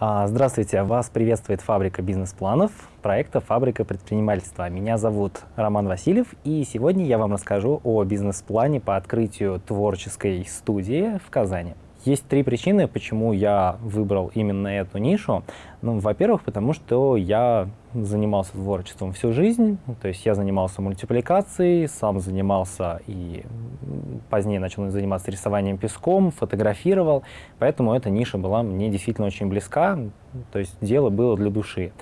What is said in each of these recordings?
А, здравствуйте, вас приветствует фабрика бизнес-планов проекта «Фабрика предпринимательства». Меня зовут Роман Васильев, и сегодня я вам расскажу о бизнес-плане по открытию творческой студии в Казани. Есть три причины, почему я выбрал именно эту нишу. Ну, Во-первых, потому что я занимался творчеством всю жизнь, то есть я занимался мультипликацией, сам занимался и позднее начал заниматься рисованием песком, фотографировал, поэтому эта ниша была мне действительно очень близка, то есть дело было для души.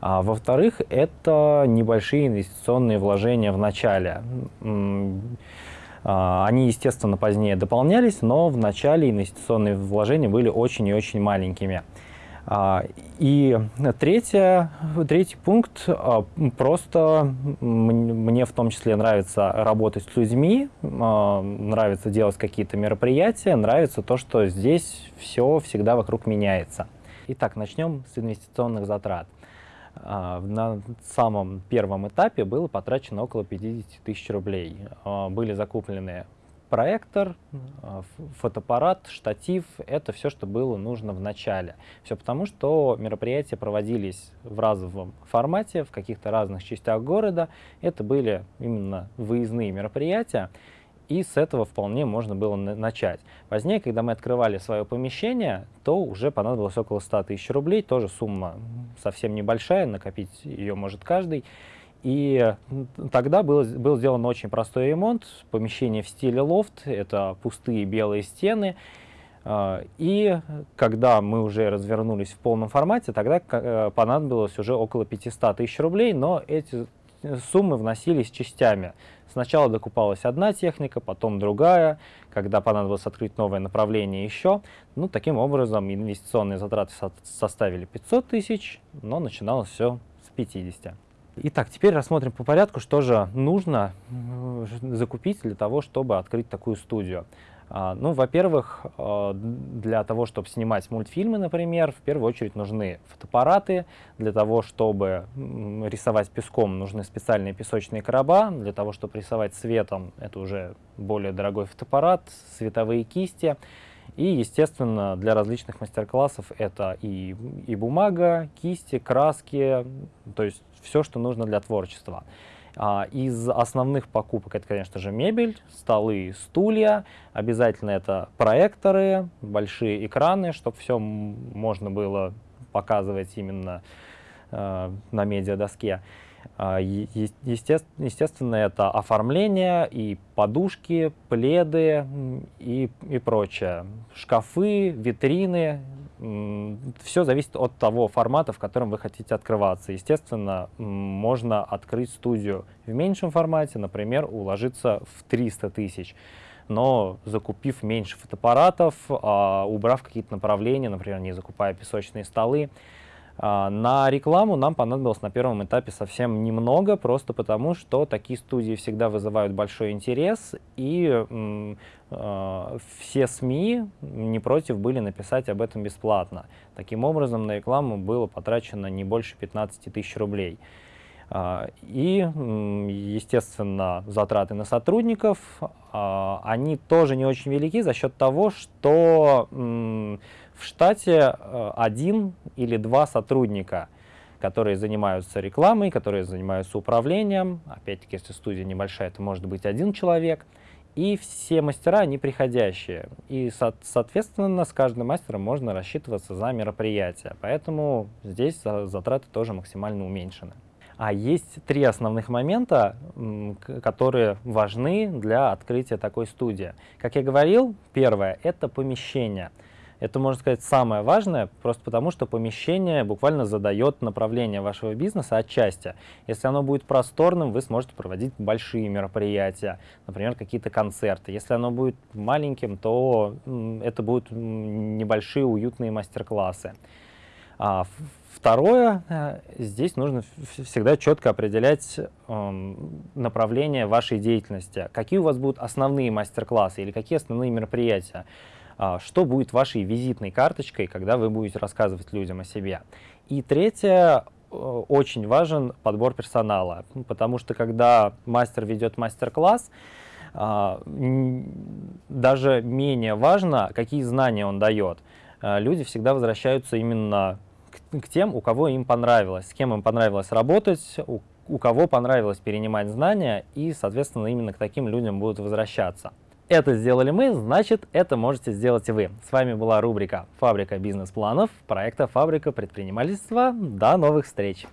А, Во-вторых, это небольшие инвестиционные вложения в начале. А, они, естественно, позднее дополнялись, но в начале инвестиционные вложения были очень и очень маленькими. А, и третье, третий пункт, а, просто мне в том числе нравится работать с людьми, нравится делать какие-то мероприятия, нравится то, что здесь все всегда вокруг меняется. Итак, начнем с инвестиционных затрат. А, на самом первом этапе было потрачено около 50 тысяч рублей. А, были закуплены проектор, а, фотоаппарат, штатив. Это все, что было нужно в начале. Все потому, что мероприятия проводились в разовом формате, в каких-то разных частях города. Это были именно выездные мероприятия и с этого вполне можно было начать. Позднее, когда мы открывали свое помещение, то уже понадобилось около 100 тысяч рублей, тоже сумма совсем небольшая, накопить ее может каждый. И тогда был, был сделан очень простой ремонт, помещение в стиле лофт, это пустые белые стены, а, и когда мы уже развернулись в полном формате, тогда э, понадобилось уже около 500 тысяч рублей, но эти суммы вносились частями. Сначала докупалась одна техника, потом другая, когда понадобилось открыть новое направление еще. Ну, таким образом, инвестиционные затраты со составили 500 тысяч, но начиналось все с 50. Итак, теперь рассмотрим по порядку, что же нужно закупить для того, чтобы открыть такую студию. А, ну, во-первых, а, для того, чтобы снимать мультфильмы, например, в первую очередь нужны фотоаппараты. Для того, чтобы рисовать песком, нужны специальные песочные короба. Для того, чтобы рисовать цветом, это уже более дорогой фотоаппарат, световые кисти. И, естественно, для различных мастер-классов это и, и бумага, кисти, краски, то есть все, что нужно для творчества. А, из основных покупок это, конечно же, мебель, столы, стулья. Обязательно это проекторы, большие экраны, чтобы все можно было показывать именно э, на медиадоске. А, естественно, это оформление и подушки, пледы и, и прочее. Шкафы, витрины, все зависит от того формата, в котором вы хотите открываться. Естественно, можно открыть студию в меньшем формате, например, уложиться в 300 тысяч. Но закупив меньше фотоаппаратов, а, убрав какие-то направления, например, не закупая песочные столы, на рекламу нам понадобилось на первом этапе совсем немного, просто потому что такие студии всегда вызывают большой интерес, и э, все СМИ не против были написать об этом бесплатно. Таким образом, на рекламу было потрачено не больше 15 тысяч рублей. А, и, естественно, затраты на сотрудников, а, они тоже не очень велики за счет того, что в штате э, один или два сотрудника, которые занимаются рекламой, которые занимаются управлением. Опять-таки, если студия небольшая, это может быть один человек. И все мастера, они приходящие. И, соответственно, с каждым мастером можно рассчитываться за мероприятие. Поэтому здесь затраты тоже максимально уменьшены. А есть три основных момента, которые важны для открытия такой студии. Как я говорил, первое – это помещение – это, можно сказать, самое важное, просто потому что помещение буквально задает направление вашего бизнеса отчасти. Если оно будет просторным, вы сможете проводить большие мероприятия, например, какие-то концерты. Если оно будет маленьким, то это будут небольшие уютные мастер-классы. Второе, э, здесь нужно всегда четко определять э, направление вашей деятельности. Какие у вас будут основные мастер-классы или какие основные мероприятия. А, что будет вашей визитной карточкой, когда вы будете рассказывать людям о себе. И третье, э, очень важен подбор персонала, потому что когда мастер ведет мастер-класс, а, даже менее важно, какие знания он дает. э, люди всегда возвращаются именно к, к тем, у кого им понравилось, с кем им понравилось работать, у, у кого понравилось перенимать знания, и, соответственно, именно к таким людям будут возвращаться. Это сделали мы, значит, это можете сделать и вы. С вами была рубрика «Фабрика бизнес-планов» проекта «Фабрика предпринимательства». До новых встреч!